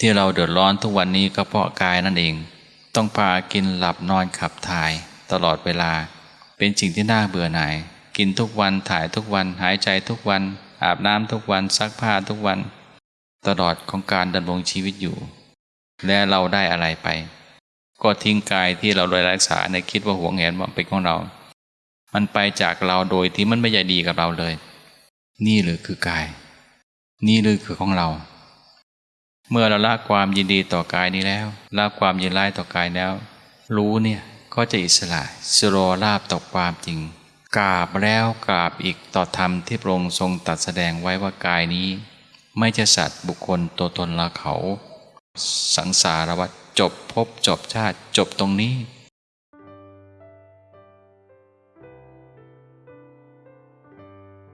ที่เราเดือดร้อนทุกวันนี้ก็เพราะกายนั่นเอง ต้องพากินหลับนอนขับถ่าย ตลอดเวลา เป็นสิ่งที่น่าเบื่อหน่าย กินทุกวันถ่ายทุกวันหายใจทุกวัน อาบน้ำทุกวันซักผ้าทุกวัน ตลอดของการดำรงชีวิตอยู่ และเราได้อะไรไป ก็ทิ้งกายที่เราโดยรักษาในคิดว่าหัวงแหนว่าเป็นของเรา มันไปจากเราโดยที่มันไม่ใยดีกับเราเลย นี่หรือคือกาย นี่หรือคือของเรา เมื่อเราละความยินดีต่อกายนี้แล้วละความยินร้ายต่อกายแล้ว รู้เนี่ยก็จะอิสระสโรราบต่อความจริง กราบแล้วกราบอีกต่อธรรมที่พระองค์ทรงตัดแสดงไว้ว่ากายนี้ ไม่ใช่สัตว์บุคคลตัวตนละเขา สังสารวัฏจบภพจบชาติจบตรงนี้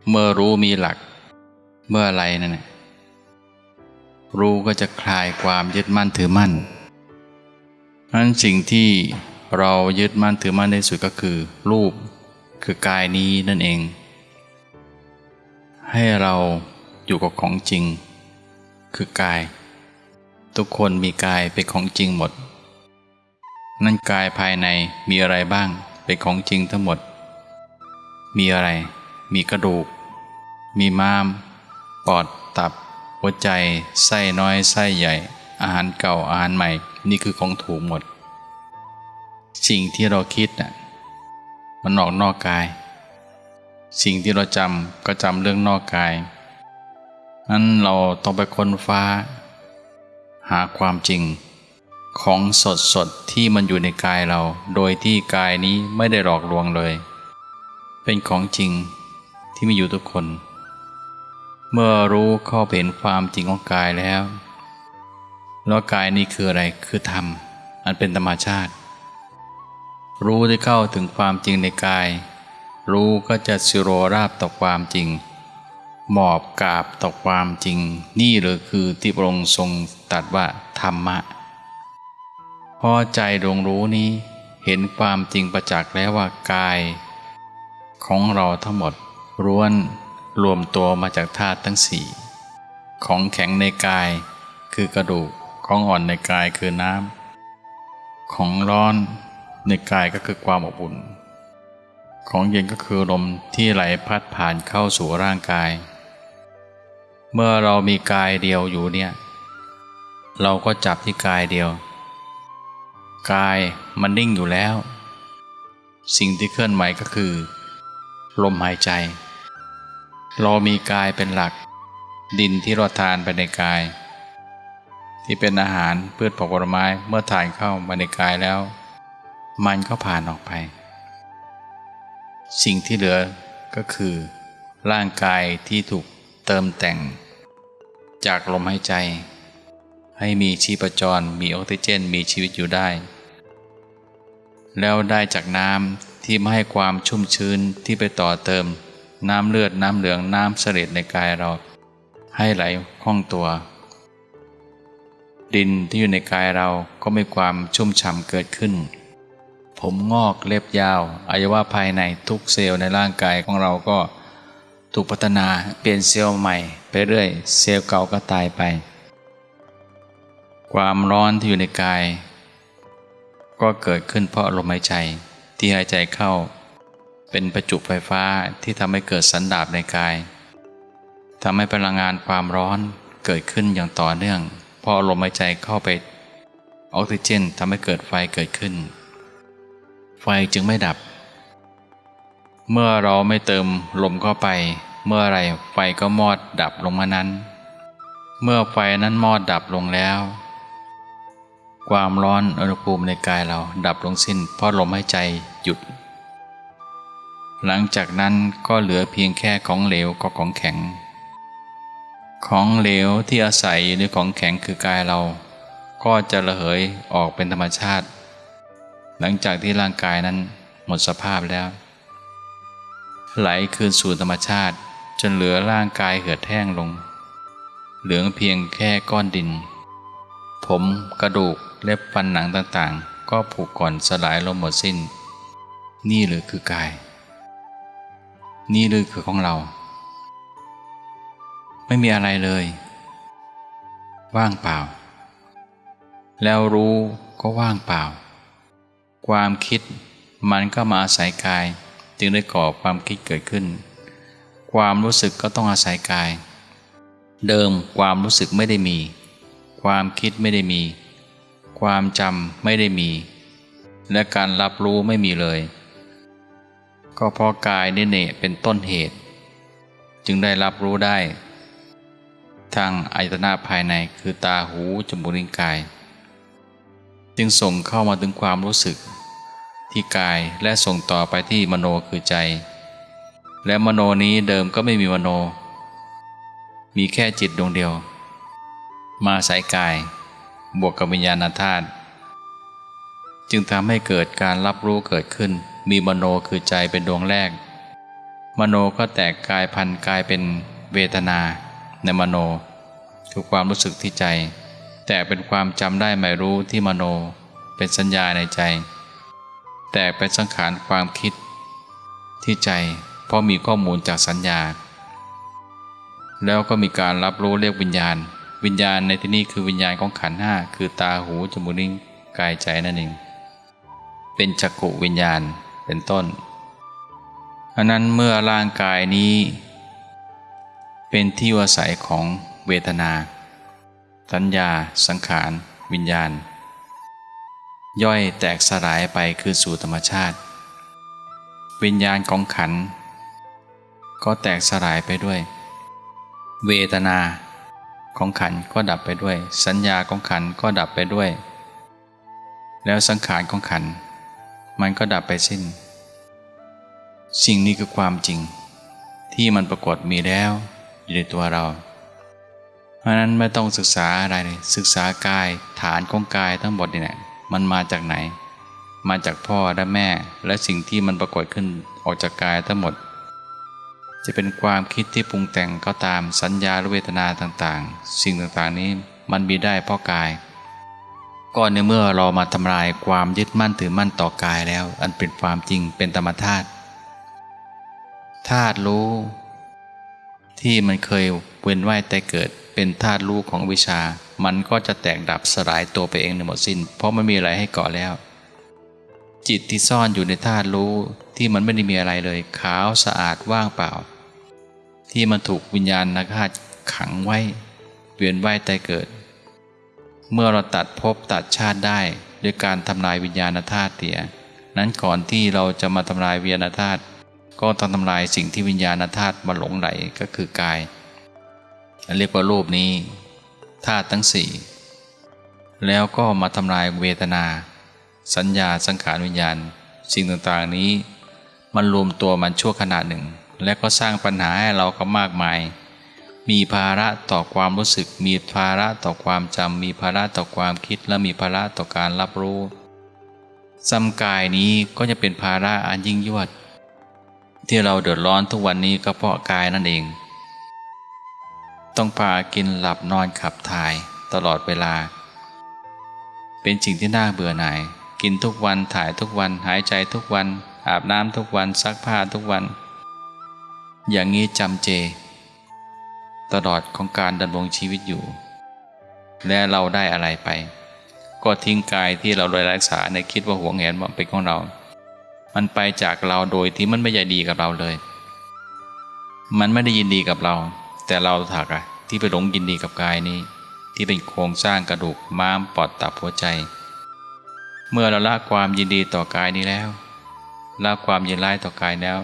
เมื่อรู้มีหลัก เมื่ออะไรนั่นน่ะ รู้ก็จะคลายความยึดมั่นถือมั่นนั้นสิ่งที่เรายึดมั่นถือมั่นในสุดก็คือ รูปคือกายนี้นั่นเอง ให้เราอยู่กับของจริง คือกาย ทุกคนมีกายเป็นของจริงหมด นั่นกายภายในมีอะไรบ้างเป็นของจริงทั้งหมด มีอะไร มีกระดูก มีม้าม ปอดตับ หัวใจไส้น้อยไส้ใหญ่ อาหารเก่าอาหารใหม่ นี่คือของถูกหมด สิ่งที่เราคิดน่ะมันออกนอกกาย สิ่งที่เราจำก็จำเรื่องนอกกายนั้นเราต้องไปค้นฟ้า หาความจริง ของสดสดที่มันอยู่ในกายเรา โดยที่กายนี้ไม่ได้หลอกลวงเลย เป็นของจริงที่มีอยู่ทุกคน เมื่อรู้เข้าเห็นความจริงของกายแล้วแล้วกายนี้คืออะไรคือธรรม อันเป็นธรรมชาติ รู้ได้เข้าถึงความจริงในกาย รู้ก็จะสิโรราบต่อความจริง หมอบกราบต่อความจริง นี่หรือคือที่พระองค์ทรงตรัสว่าธรรมะ พอใจดวงรู้นี้เห็นความจริงประจักษ์แล้วว่ากาย ของเราทั้งหมดล้วน รวมตัวมาจากธาตุทั้งสี่ของแข็งในกายคือกระดูกของอ่อนในกายคือน้ำของร้อนในกายก็คือความอบอุ่น ของเย็นก็คือลมที่ไหลพัดผ่านเข้าสู่ร่างกาย เมื่อเรามีกายเดียวอยู่เนี่ย เราก็จับที่กายเดียว กายมันนิ่งอยู่แล้ว สิ่งที่เคลื่อนไหวก็คือ ลมหายใจ เรามีกายเป็นหลัก ดินที่เราทานไปในกาย ที่เป็นอาหารพืชผักผลไม้เมื่อทานเข้ามาในกายแล้ว มันก็ผ่านออกไป สิ่งที่เหลือก็คือ ร่างกายที่ถูกเติมแต่ง จากลมหายใจ ให้มีชีพจรมีออกซิเจนมีชีวิตอยู่ได้ แล้วได้จากน้ำที่ไม่ให้ความชุ่มชื้นที่ไปต่อเติม น้ำเลือดน้ำเหลืองน้ำเสลดในกายเรา ให้ไหลคล่องตัว ดินที่อยู่ในกายเราก็มีความชุ่มฉ่ำเกิดขึ้น ผมงอกเล็บยาวอวัยวะภายในทุกเซลล์ในร่างกายของเราก็ถูกพัฒนาเปลี่ยนเซลล์ใหม่ไปเรื่อยเซลล์เก่าก็ตายไป ความร้อนที่อยู่ในกาย ก็เกิดขึ้นเพราะลมหายใจที่หายใจเข้า เป็นประจุไฟฟ้าที่ทำให้เกิดสันดาบในกายทำให้พลังงานความร้อนเกิดขึ้นอย่างต่อเนื่อง พอลมหายใจเข้าไป ออกซิเจนทำให้เกิดไฟเกิดขึ้น ไฟจึงไม่ดับ เมื่อเราไม่เติมลมเข้าไป เมื่อไรไฟก็มอดดับลงมานั้น เมื่อไฟนั้นมอดดับลงแล้ว ความร้อนอุณหภูมิในกายเราดับลงสิ้นเพราะลมหายใจหยุด หลังจากนั้นก็เหลือเพียงแค่ของเหลวกับของแข็ง ของเหลวที่อาศัยอยู่ในของแข็งคือกายเรา ก็จะระเหยออกเป็นธรรมชาติ หลังจากที่ร่างกายนั้นหมดสภาพแล้ว ไหลคืนสู่ธรรมชาติ จนเหลือร่างกายเหือดแห้งลง เหลือเพียงแค่ก้อนดิน ผมกระดูกเล็บฟันหนังต่างๆ ก็ผุก่อนสลายลงหมดสิ้น นี่หรือคือกาย นี่หรือคือของเรา ไม่มีอะไรเลย ว่างเปล่า แล้วรู้ก็ว่างเปล่า ความคิดมันก็มาอาศัยกาย จึงได้ก่อความคิดเกิดขึ้น ความรู้สึกก็ต้องอาศัยกาย เดิมความรู้สึกไม่ได้มี ความคิดไม่ได้มี ความจำไม่ได้มี และการรับรู้ไม่มีเลย ก็เพราะกายนี่เนเป็นต้นเหตุ จึงได้รับรู้ได้ ทางอายตนะภายในคือตาหูจมูกลิ้นกาย จึงส่งเข้ามาถึงความรู้สึก ที่กายและส่งต่อไปที่มโนคือใจ และมโนนี้เดิมก็ไม่มีมโน มีแค่จิตดวงเดียว มาสายกาย บวกกับวิญญาณธาตุจึงทำให้เกิดการรับรู้เกิดขึ้น มีมโนคือใจเป็นดวงแรก มโนก็แตกกายพันกายเป็นเวทนา ในมโน คือความรู้สึกที่ใจ แต่เป็นความจำได้ไม่รู้ที่มโน เป็นสัญญาในใจ แต่เป็นสังขารความคิด ที่ใจ เพราะมีข้อมูลจากสัญญา แล้วก็มีการรับรู้เรียกวิญญาณ วิญญาณในที่นี้คือวิญญาณของขันห้าคือตาหูจมูกนิ้วกายใจนั่นเองเป็นจักขุวิญญาณ เป็นต้นอันนั้นเมื่อร่างกายนี้ เป็นที่อาศัยของเวทนา สัญญา สังขาร วิญญาณ ย่อยแตกสลายไปคือสู่ธรรมชาติ วิญญาณของขัน ก็แตกสลายไปด้วย เวทนาของขันก็ดับไปด้วย สัญญาของขันก็ดับไปด้วย แล้วสังขารของขัน มันก็ดับไปสิ้น สิ่งนี้คือความจริง ที่มันปรากฏมีแล้วอยู่ในตัวเรา เพราะนั้นไม่ต้องศึกษาอะไรเลยศึกษากายฐานของกายทั้งหมดนี่แหละมันมาจากไหน มาจากพ่อและแม่ และสิ่งที่มันปรากฏขึ้นออกจากกายทั้งหมด จะเป็นความคิดที่ปรุงแต่งก็ตามสัญญาหรือเวทนาต่างๆ สิ่งต่างๆนี้มันมีได้เพราะกาย ก็ในเมื่อเรามาทำลายความยึดมั่นถือมั่นต่อกายแล้ว อันเป็นความจริงเป็นธรรมธาตุธาตุรู้ ที่มันเคยเวียนว่ายแต่เกิดเป็นธาตุรู้ของวิชา มันก็จะแตกดับสลายตัวไปเองในหมดสิน้น เพราะไม่มีอะไรให้เกาะแล้ว จิตที่ซ่อนอยู่ในธาตุรู้ที่มันไม่ได้มีอะไรเลย ขาวสะอาดว่างเปล่า ที่มันถูกวิญญาณนักธาตุขังไว้เวียนว่ายแต่เกิด เมื่อเราตัดภพตัดชาติได้ด้วยการทำลายวิญญาณธาตุเตียนั้นก่อนที่เราจะมาทำลายวิญญาณธาตุก็ต้องทำลายสิ่งที่วิญญาณธาตุมาหลงไหลก็คือกาย เรียกว่ารูปนี้ธาตุทั้งสี่แล้วก็มาทำลายเวทนา สัญญาสังขารวิญญาณ สิ่งต่างๆนี้ มันรวมตัวมันชั่วขณะหนึ่ง และก็สร้างปัญหาให้เราก็มากมาย มีภาระต่อความรู้สึก มีภาระต่อความจำ มีภาระต่อความคิด และมีภาระต่อการรับรู้ซ้ำกายนี้ก็จะเป็นภาระอันยิ่งยวด ที่เราเดือดร้อนทุกวันนี้ก็เพราะกายนั่นเอง ต้องพากินหลับนอนขับถ่ายตลอดเวลา เป็นสิ่งที่น่าเบื่อหน่าย กินทุกวันถ่ายทุกวันหายใจทุกวัน อาบน้ำทุกวันซักผ้าทุกวัน อย่างนี้จำเจ ตลอดของการดำรงชีวิตอยู่ และเราได้อะไรไป ก็ทิ้งกายที่เราโดยรักษาในคิดว่าหวงแหนว่าเป็นของเรา มันไปจากเราโดยที่มันไม่ใยดีกับเราเลย มันไม่ได้ยินดีกับเรา แต่เราถักอะที่ไปหลงยินดีกับกายนี้ ที่เป็นโครงสร้างกระดูกม้ามปอดตับหัวใจ เมื่อเราละความยินดีต่อกายนี้แล้วละความยินร้ายต่อกายแล้ว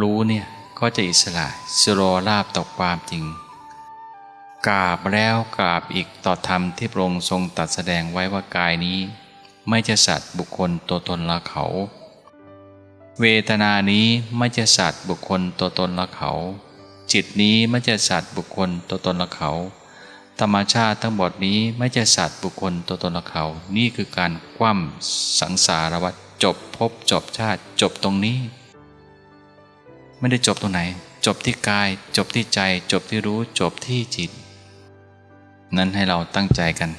รู้เนี่ย ก็จะอิสระสโรลาบต่อความจริง กราบแล้วกราบอีกต่อธรรมที่พระองค์ทรงตัดแสดงไว้ว่ากายนี้ ไม่ใช่สัตว์บุคคลตัวตนละเขา เวทนานี้ไม่ใช่สัตว์บุคคลตัวตนละเขา จิตนี้ไม่ใช่สัตว์บุคคลตัวตนละเขาธรรมชาติทั้งหมดนี้ไม่ใช่สัตว์บุคคลตัวตนละเขา นี่คือการคว่ำสังสารวัฏจบพบจบชาติจบตรงนี้ ไม่ได้จบตรงไหน จบที่กาย จบที่ใจ จบที่รู้ จบที่จิต นั้นให้เราตั้งใจกัน